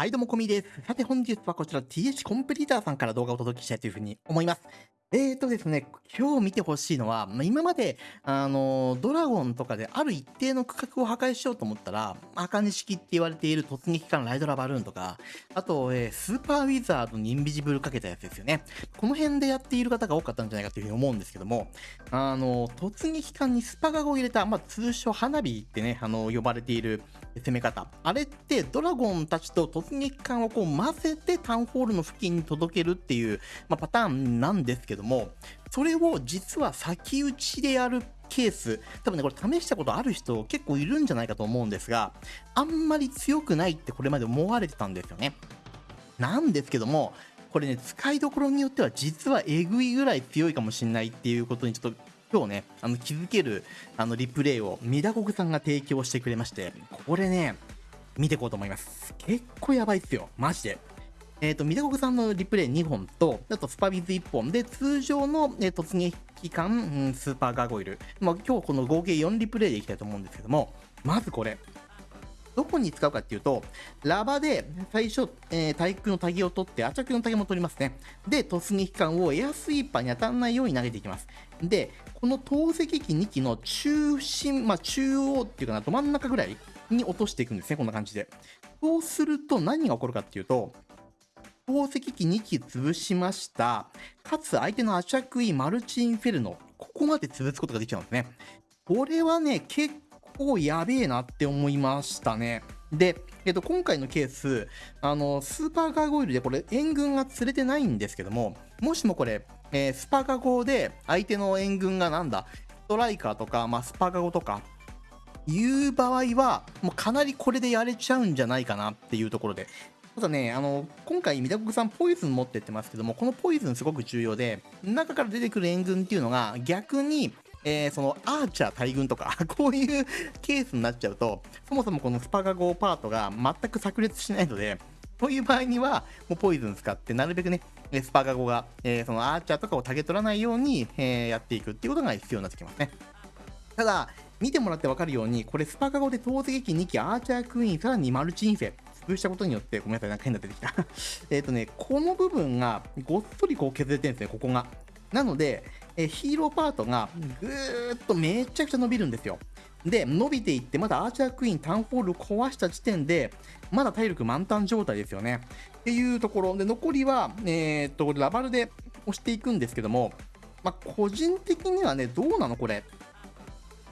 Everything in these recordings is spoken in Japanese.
はいどうもこみです。さて本日はこちら TH コンプリーターさんから動画をお届けしたいというふうに思います。えーとですね、今日見てほしいのは、ま、今まで、あのドラゴンとかである一定の区画を破壊しようと思ったら、茜式って言われている突撃艦ライドラバルーンとか、あと、えー、スーパーウィザードにインビジブルかけたやつですよね。この辺でやっている方が多かったんじゃないかというふうに思うんですけども、あの突撃艦にスパガゴを入れた、まあ、通称花火ってね、あの呼ばれている攻め方。あれってドラゴンたちと突撃艦をこう混ぜてタウンホールの付近に届けるっていう、まあ、パターンなんですけども、それを実は先打ちでやるケース、多分ね、これ試したことある人結構いるんじゃないかと思うんですが、あんまり強くないってこれまで思われてたんですよね。なんですけども、これね、使いどころによっては実はえぐいぐらい強いかもしれないっていうことにちょっと今日ね、あの気づけるあのリプレイをミダコグさんが提供してくれまして、これね、見ていこうと思います。結構やばいっすよ、マジで。えっ、ー、と、ミダコグさんのリプレイ2本と、あとスパビズ1本で、通常の、えー、突撃艦、うん、スーパーガーゴイル。まあ、今日この合計4リプレイでいきたいと思うんですけども、まずこれ。どこに使うかっていうと、ラバで最初、えー、対空のタギを取って、アチャクのタギも取りますね。で、突撃艦をエアスイーパーに当たらないように投げていきます。で、この投石機2機の中心、まあ、中央っていうかな、ど真ん中ぐらいに落としていくんですね、こんな感じで。そうすると何が起こるかっていうと、投石機2機潰しました。かつ相手のアチャクイマルチインフェルノ、ここまで潰すことができちゃうんですね。これはね、結構構やべえなって思いましたね。で、えっと、今回のケース、あの、スーパーガーゴイルでこれ援軍が釣れてないんですけども、もしもこれ、えー、スパガゴで相手の援軍がなんだ、ストライカーとか、まあ、スパガゴとか、いう場合は、もうかなりこれでやれちゃうんじゃないかなっていうところで、ただね、あの、今回、ミダコクさんポイズン持ってってますけども、このポイズンすごく重要で、中から出てくる援軍っていうのが逆に、えー、そのアーチャー大軍とか こういうケースになっちゃうと、そもそもこのスパガゴパートが全く炸裂しないので、そういう場合には、もうポイズン使って、なるべくね、スパガゴが、えー、そのアーチャーとかをタゲ取らないように、えー、やっていくっていうことが必要になってきますね。ただ、見てもらって分かるように、これスパガゴで投石機2機、アーチャークイーン、さらにマルチインフェ、潰したことによって、ごめんなさい、なんか変な出てきた えっとね、この部分がごっそりこう削れてるんですね、ここが。なので、えヒーローパートがぐーっとめちゃくちゃ伸びるんですよ。で、伸びていって、まだアーチャークイーン、タウンホール壊した時点で、まだ体力満タン状態ですよね。っていうところで、残りは、えー、っと、ラバルで押していくんですけども、まあ、個人的にはね、どうなのこれ。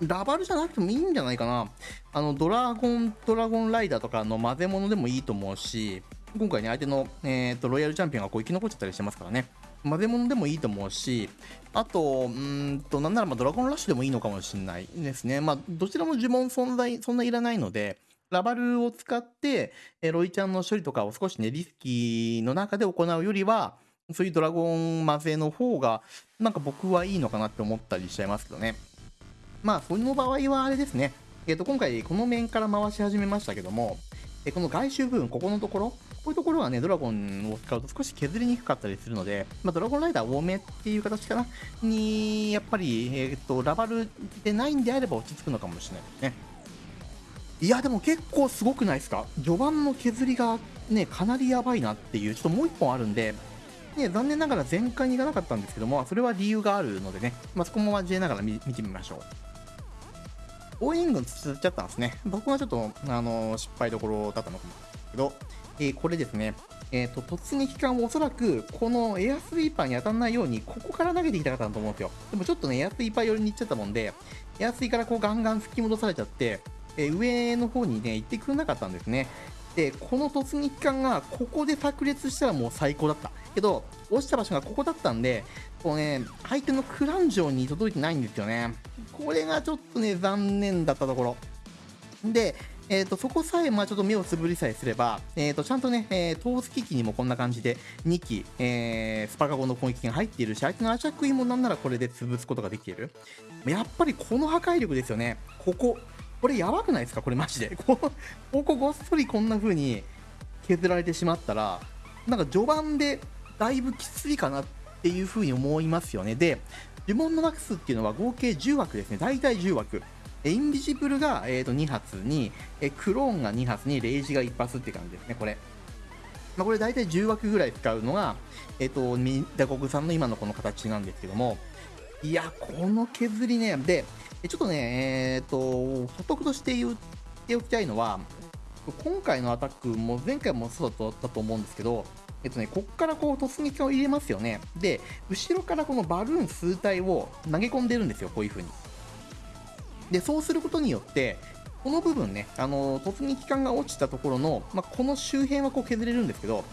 ラバルじゃなくてもいいんじゃないかな。あの、ドラゴン、ドラゴンライダーとかの混ぜ物でもいいと思うし、今回ね、相手の、えー、っと、ロイヤルチャンピオンがこう生き残っちゃったりしてますからね。混ぜ物でもいいと思うし、あと、うんと、なんならまドラゴンラッシュでもいいのかもしれないですね。まあ、どちらも呪文存在、そんないらないので、ラバルを使って、えロイちゃんの処理とかを少しね、リスキーの中で行うよりは、そういうドラゴン混ぜの方が、なんか僕はいいのかなって思ったりしちゃいますけどね。まあ、その場合はあれですね。えっ、ー、と、今回この面から回し始めましたけども、えこの外周部分、ここのところ、こういうところはね、ドラゴンを使うと少し削りにくかったりするので、まあ、ドラゴンライダー多めっていう形かな、に、やっぱり、えっ、ー、と、ラバルでないんであれば落ち着くのかもしれないですね。いや、でも結構すごくないですか？序盤の削りがね、かなりやばいなっていう、ちょっともう1本あるんで、ね、残念ながら全開にいかなかったんですけども、それは理由があるのでね、まあ、そこも交えながら見てみましょう。応援軍つっちゃったんですね。僕はちょっと、あのー、失敗どころだったのかもけど、えー、これですね、えっ、ー、と、突撃艦をおそらく、このエアスイーパーに当たらないように、ここから投げていきたかったと思うんですよ。でもちょっとね、エアスイーパー寄りに行っちゃったもんで、エアスイからこうガンガン吹き戻されちゃって、え、上の方にね、行ってくれなかったんですね。で、この突撃艦がここで炸裂したらもう最高だった。けど、落ちた場所がここだったんで、こうね、相手のクラン城に届いてないんですよね。これがちょっとね、残念だったところ。で、えーと、そこさえ、まあ、ちょっと目をつぶりさえすれば、えーと、ちゃんとね、えー、トース機器にもこんな感じで2機、えー、スパカゴの攻撃が入っているし、相手のアチャクイもなんならこれで潰すことができている。やっぱりこの破壊力ですよね。ここ。これやばくないですか？これマジで。こここごっそりこんな風に削られてしまったら、なんか序盤でだいぶきついかなっていう風に思いますよね。で、呪文のマックスっていうのは合計10枠ですね。大体10枠。インビジブルが、えー、と2発に、えクローンが2発に、レイジが1発って感じですね、これ。まあ、これ大体10枠ぐらい使うのが、えっ、と、ミダコグさんの今のこの形なんですけども、いや、この削りね、で、ちょっとね、えっ、と、補足として言っておきたいのは、今回のアタックも前回もそうだったと思うんですけど、えっとね、こっからこう突撃を入れますよね。で、後ろからこのバルーン数体を投げ込んでるんですよ、こういう風に。で、そうすることによって、この部分ね、あの突撃艦が落ちたところの、まあ、この周辺はこう削れるんですけど、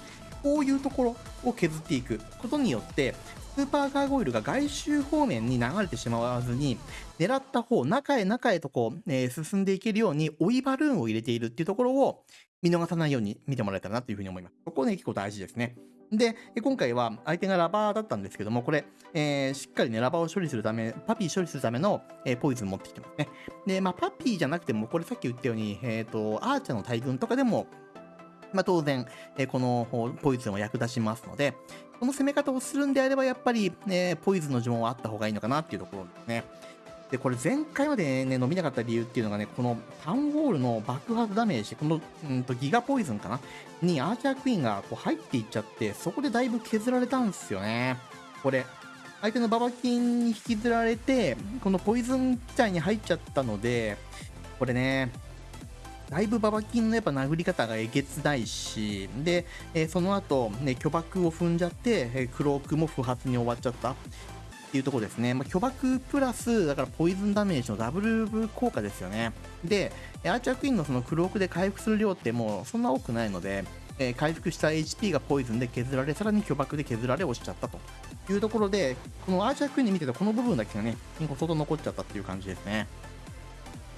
こういうところを削っていくことによって、スーパーガーゴイルが外周方面に流れてしまわずに、狙った方、中へ中へとこう、えー、進んでいけるように追いバルーンを入れているっていうところを見逃さないように見てもらえたらなというふうに思います。ここね、結構大事ですね。で、今回は相手がラバーだったんですけども、これ、えー、しっかりね、ラバーを処理するため、パピー処理するための、えー、ポイズン持ってきてますね。で、まあ、パピーじゃなくても、これさっき言ったように、えっ、ー、と、アーチャーの大群とかでも、まあ、当然、えこのポイズンは役立ちますので、この攻め方をするんであれば、やっぱり、えポイズンの呪文はあった方がいいのかなっていうところですね。で、これ前回までね、伸びなかった理由っていうのがね、このタウンホールの爆発ダメージ、この、うんと、ギガポイズンかな？にアーチャークイーンがこう入っていっちゃって、そこでだいぶ削られたんですよね。これ。相手のババキンに引きずられて、このポイズン自体に入っちゃったので、これね、だいぶババキンのやっぱ殴り方がえげつないし、で、えー、その後、ね、巨爆を踏んじゃって、えー、クロークも不発に終わっちゃったっていうところですね。まあ、巨爆プラス、だからポイズンダメージのダブル効果ですよね。で、アーチャークイーンのそのクロークで回復する量ってもうそんな多くないので、えー、回復した HP がポイズンで削られ、さらに巨爆で削られ落ちちゃったというところで、このアーチャークイーンで見てたこの部分だけがね、相当残っちゃったっていう感じですね。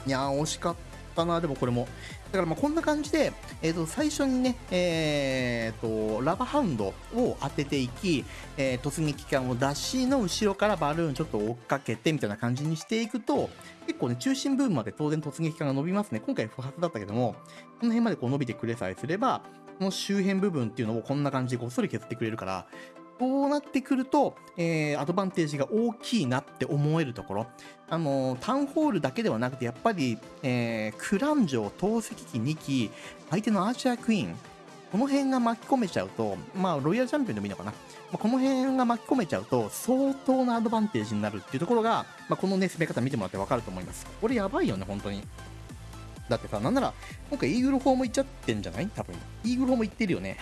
いやー、惜しかった。ったな、でもこれも。だからまあこんな感じで、えー、と最初にね、えー、とラバハウンドを当てていき、えー、突撃艦を出しの後ろからバルーンちょっと追っかけてみたいな感じにしていくと、結構ね、中心部分まで当然突撃艦が伸びますね。今回不発だったけども、この辺までこう伸びてくれさえすれば、この周辺部分っていうのをこんな感じでごっそり削ってくれるから、こうなってくると、えー、アドバンテージが大きいなって思えるところ。あのー、タウンホールだけではなくて、やっぱり、えー、クラン城、投石機2機、相手のアーチャークイーン、この辺が巻き込めちゃうと、まあ、ロイヤルチャンピオンでもいいのかな。まあ、この辺が巻き込めちゃうと、相当なアドバンテージになるっていうところが、まあ、このね、攻め方見てもらってわかると思います。これやばいよね、本当に。だってさ、なんなら、今回イーグル砲も行っちゃってんじゃない？多分。イーグル砲も行ってるよね。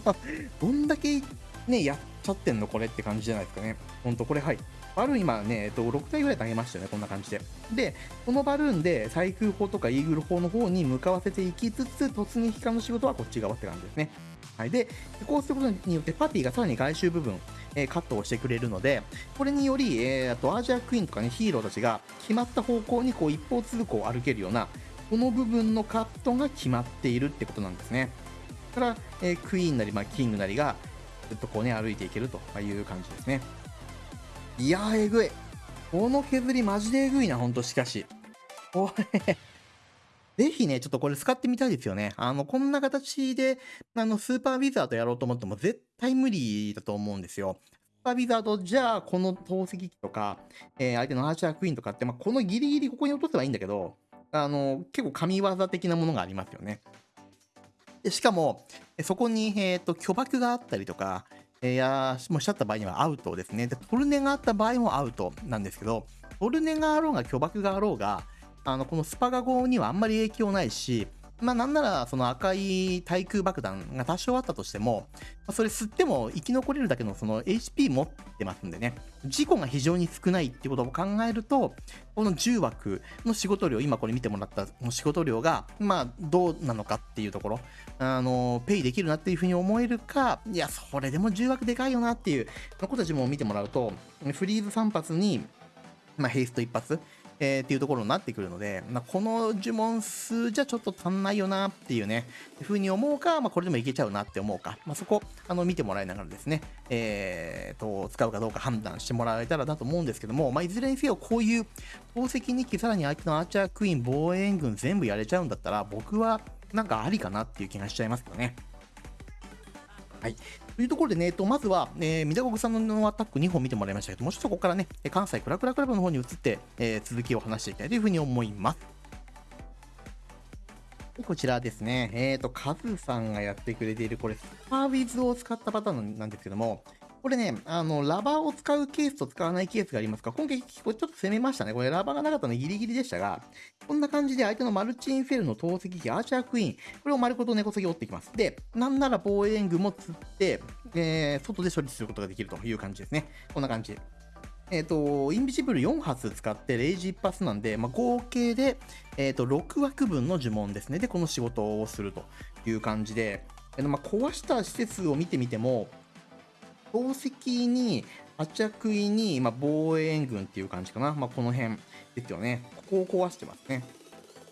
どんだけね、やっちゃってんのこれって感じじゃないですかね。ほんと、これはい。バルーン今ね、えっと、6体ぐらい投げましたよね、こんな感じで。で、このバルーンで対空砲とかイーグル砲の方に向かわせていきつつ、突撃艦の仕事はこっち側って感じですね。はい。で、こうすることによって、パティがさらに外周部分、えー、カットをしてくれるので、これにより、えー、あとアージャークイーンとかね、ヒーローたちが決まった方向にこう一方通行を歩けるような、この部分のカットが決まっているってことなんですね。だから、えー、クイーンなり、まあ、キングなりが、ずっとこうね、歩いていけるという感じですね。いやー、えぐい。この削りマジでえぐいな、ほんとしかし。これぜひね、ちょっとこれ使ってみたいですよね。あの、こんな形で、あの、スーパーウィザードやろうと思っても絶対無理だと思うんですよ。スーパーウィザードじゃあ、この投石機とか、えー、相手のアーチャークイーンとかって、まあ、このギリギリここに落とせばいいんだけど、あの、結構神業的なものがありますよね。でしかも、そこに、えーと、巨爆があったりとか、えー、やもしちゃった場合にはアウトですねで。トルネがあった場合もアウトなんですけど、トルネがあろうが巨爆があろうが、あのこのスパガ号にはあんまり影響ないし、まあなんならその赤い対空爆弾が多少あったとしても、それ吸っても生き残れるだけのその HP 持ってますんでね、事故が非常に少ないってことを考えると、この10枠の仕事量、今これ見てもらった仕事量が、まあどうなのかっていうところ、あの、ペイできるなっていうふうに思えるか、いや、それでも10枠でかいよなっていう、この子たちも見てもらうと、フリーズ3発に、まあ、ヘイスト1発、えー、っていうところになってくるので、まあ、この呪文数じゃちょっと足んないよなっていうね、ふうに思うか、まあ、これでもいけちゃうなって思うか、まあ、そこ、あの、見てもらいながらですね、えー、と、使うかどうか判断してもらえたらなと思うんですけども、まあ、いずれにせよ、こういう宝石2機、さらに相手のアーチャークイーン、防衛軍全部やれちゃうんだったら、僕はなんかありかなっていう気がしちゃいますよね。はい。というところでね、えっと、まずは、えー、三田国さんのアタック2本見てもらいましたけども、うちょっとここからね、関西クラクラクラブの方に移って、えー、続きを話していきたいというふうに思います。こちらですね。えっ、ー、と、カズさんがやってくれている、これ、スパーウィズを使ったパターンなんですけども、これね、あの、ラバーを使うケースと使わないケースがありますが、今回、ちょっと攻めましたね。これ、ラバーがなかったのギリギリでしたが、こんな感じで相手のマルチインフェルの投石機、アーチャークイーン、これを丸ごと根こそぎ折っていきます。で、なんなら防衛援軍も釣って、えー、外で処理することができるという感じですね。こんな感じ。えっ、ー、と、インビジブル4発使ってレイジ一発なんで、まあ、合計で、えっ、ー、と、6枠分の呪文ですね。で、この仕事をするという感じで、えー、まあ、壊した施設を見てみても、宝石に、アチャクイに、まあ、防衛援軍っていう感じかな。まあ、この辺ですよね。ここを壊してますね。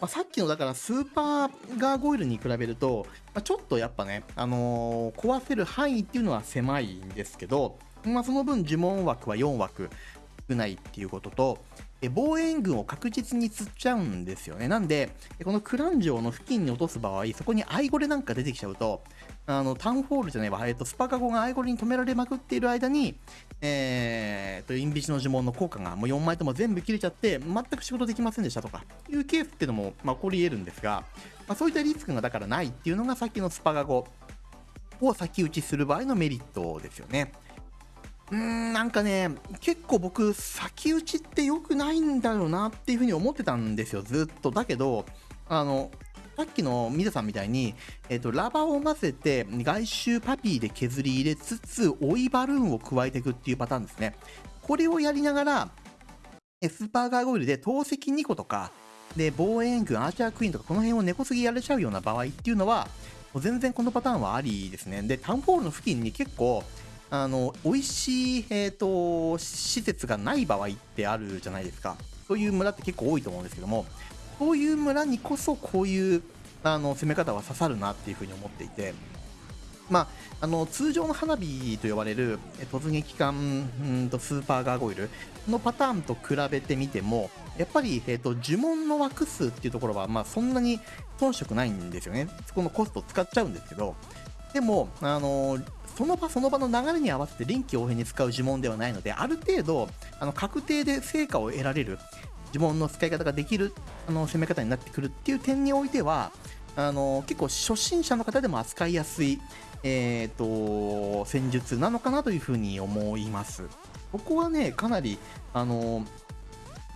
まあ、さっきのだからスーパーガーゴイルに比べると、まあ、ちょっとやっぱね、あのー、壊せる範囲っていうのは狭いんですけど、まあ、その分呪文枠は4枠少ないっていうことと、防衛軍を確実に釣っちゃうんですよね。なんで、このクラン城の付近に落とす場合、そこにアイゴレなんか出てきちゃうと、あの、タウンホールじゃないわ、えっと、スパカゴがアイゴレに止められまくっている間に、えー、と、インビジの呪文の効果がもう4枚とも全部切れちゃって、全く仕事できませんでしたとか、いうケースっていうのも、まあ、起こり得るんですが、まあ、そういったリスクがだからないっていうのがさっきのスパカゴを先打ちする場合のメリットですよね。うーん、なんかね、結構僕、先打ちって良くないんだよなっていうふうに思ってたんですよ、ずっと。だけど、あの、さっきのミザさんみたいに、えっ、と、ラバーを混ぜて、外周パピーで削り入れつつ、追いバルーンを加えていくっていうパターンですね。これをやりながら、スーパーガーゴイルで投石2個とか、で、防衛軍、アーチャークイーンとか、この辺を根こそぎやれちゃうような場合っていうのは、もう全然このパターンはありですね。で、タウンホールの付近に結構、あの、美味しい、え、ー、と、施設がない場合ってあるじゃないですか。そういう村って結構多いと思うんですけども、そういう村にこそこういうあの攻め方は刺さるなっていうふうに思っていて、まあ、あの通常の花火と呼ばれる突撃艦とスーパーガーゴイルのパターンと比べてみてもやっぱり、えーと、呪文の枠数っていうところは、まあ、そんなに遜色ないんですよね。そこのコスト使っちゃうんですけどでも、あのその場その場の流れに合わせて臨機応変に使う呪文ではないので、ある程度、あの確定で成果を得られる呪文の使い方ができるあの攻め方になってくるっていう点においては、あの結構初心者の方でも扱いやすい、えーと、戦術なのかなというふうに思います。ここはね、かなり、あの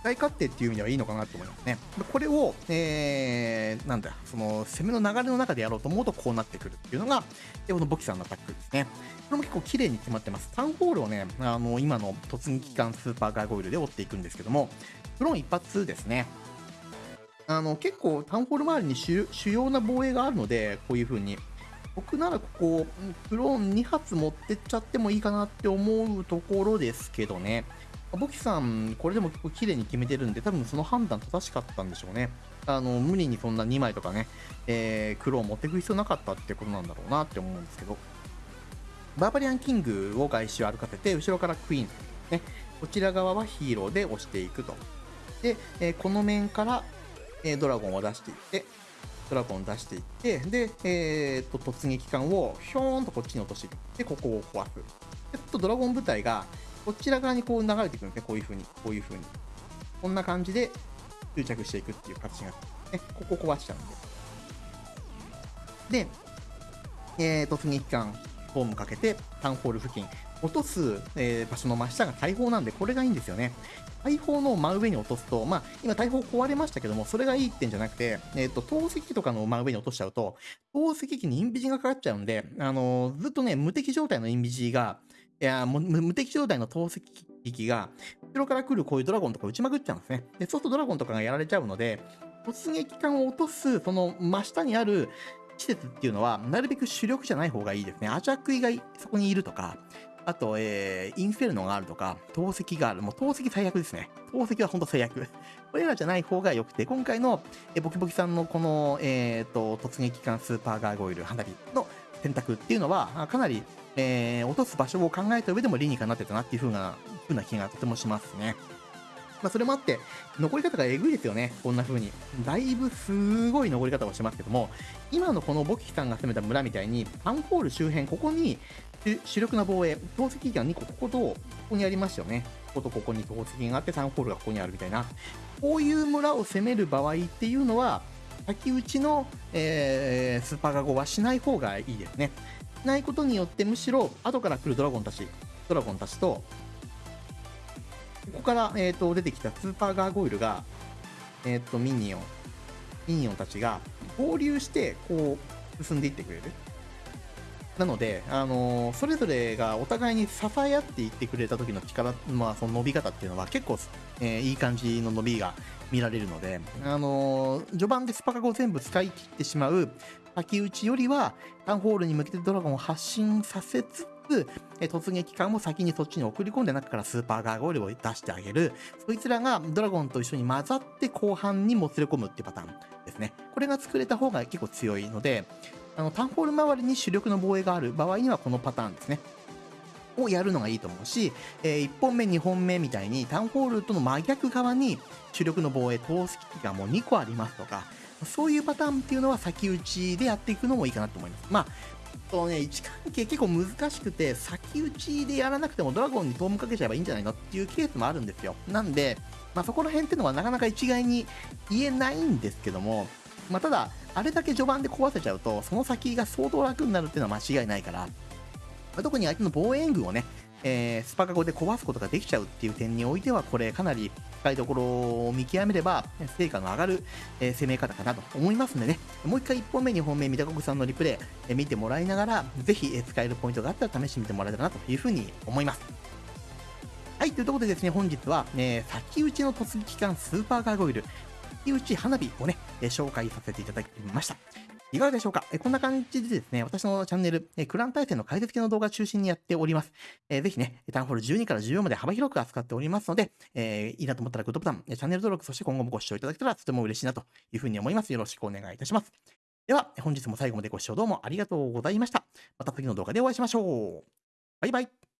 大勝手っていう意味ではいいのかなと思いますね。これを、えー、なんだ、その攻めの流れの中でやろうと思うとこうなってくるっていうのが、このボキさんのアタックですね。これも結構綺麗に決まってます。タウンホールをね、あの今の突撃艦スーパーガーゴイルで追っていくんですけども、フロン一発ですね。あの結構タウンホール周りに主要な防衛があるので、こういう風に。僕ならここ、クローン2発持ってっちゃってもいいかなって思うところですけどね。ボキさん、これでも結構綺麗に決めてるんで、多分その判断正しかったんでしょうね。あの、無理にそんな2枚とかね、えー、黒を持っていく必要なかったってことなんだろうなって思うんですけど。バーバリアンキングを外周歩かせて、後ろからクイーン、ね、こちら側はヒーローで押していくと。で、えー、この面から、えー、ドラゴンを出していって、ドラゴン出していって、で、えー、と突撃艦をひょーんとこっちに落としていって、ここを壊す。で、ちょっとドラゴン部隊が、こちら側にこう流れていくんですね。こういう風に、こういう風に。こんな感じで執着していくっていう形が、ね、ここ壊しちゃうんで。で、えー、突撃艦、ホームかけて、タウンホール付近、落とす、えー、場所の真下が大砲なんで、これがいいんですよね。大砲の真上に落とすと、まあ、今大砲壊れましたけども、それがいいってんじゃなくて、えっ、ー、と、投石機とかの真上に落としちゃうと、投石機にインビジがかかっちゃうんで、あのー、ずっとね、無敵状態のインビジが、いやもう無敵状態の投石機が、後ろから来るこういうドラゴンとか撃ちまくっちゃうんですね。で、そうするとドラゴンとかがやられちゃうので、突撃艦を落とす、その真下にある施設っていうのは、なるべく主力じゃない方がいいですね。アチャクイがそこにいるとか、あと、えー、インフェルノがあるとか、投石がある。もう投石最悪ですね。投石は本当最悪。これらじゃない方が良くて、今回の、えボキボキさんのこの、えっ、ー、と、突撃艦スーパーガーゴイル花火の選択っていうのは、かなりえー、落とす場所を考えた上でも理にかなってたなっていう風な、風な気がとてもしますね。まあ、それもあって、残り方がえぐいですよね。こんな風に。だいぶすごい残り方をしますけども、今のこのボキさんが攻めた村みたいに、パンホール周辺、ここに主力な防衛、投石機が2個、こことここにありますよね。こことここに投石があって、3ホールがここにあるみたいな。こういう村を攻める場合っていうのは、先打ちの、えースーパーガゴはしない方がいいですね。しないことによって、むしろ、後から来るドラゴンたち、ドラゴンたちと、ここから、えー、と出てきたスーパーガーゴイルが、えー、とミニオン、ミニオンたちが合流して、こう、進んでいってくれる。なので、あのそれぞれがお互いに支え合っていってくれた時の力、まあ、その伸び方っていうのは結構、えーいい感じの伸びが見られるので、あの序盤でスパカゴを全部使い切ってしまう先打ちよりは、タウンホールに向けてドラゴンを発進させつつ、えー突撃艦を先にそっちに送り込んで中からスーパーガーゴイルを出してあげる。そいつらがドラゴンと一緒に混ざって後半にもつれ込むっていうパターンですね。これが作れた方が結構強いので、あのタウンホール周りに主力の防衛がある場合にはこのパターンですね。をやるのがいいと思うし、え1本目、2本目みたいにタウンホールとの真逆側に主力の防衛、投石機がもう2個ありますとか、そういうパターンっていうのは先打ちでやっていくのもいいかなと思います。まあそうね、位置関係結構難しくて、先打ちでやらなくてもドラゴンにトームかけちゃえばいいんじゃないのっていうケースもあるんですよ。なんで、まあ、そこら辺っていうのはなかなか一概に言えないんですけども、まあ、ただ、あれだけ序盤で壊せちゃうと、その先が相当楽になるっていうのは間違いないから、まあ特に相手の防衛軍をね、えースパカゴで壊すことができちゃうっていう点においては、これかなり深いところを見極めれば、成果の上がる、えー攻め方かなと思いますんでね、もう一回1本目、2本目、三田国さんのリプレイ、えー見てもらいながら、ぜひ、えー使えるポイントがあったら試してみてもらえたらなというふうに思います。はい、というところでですね、本日は、えー先打ちの突撃艦スーパーガーゴイル、先打ち花火をね、え紹介させていただきました。いかがでしょうか？えこんな感じでですね、私のチャンネル、えクラン対戦の解説系の動画を中心にやっております。えーぜひね、タウンホール12から14まで幅広く扱っておりますので、えーいいなと思ったらグッドボタン、チャンネル登録、そして今後もご視聴いただけたらとても嬉しいなというふうに思います。よろしくお願いいたします。では、本日も最後までご視聴どうもありがとうございました。また次の動画でお会いしましょう。バイバイ。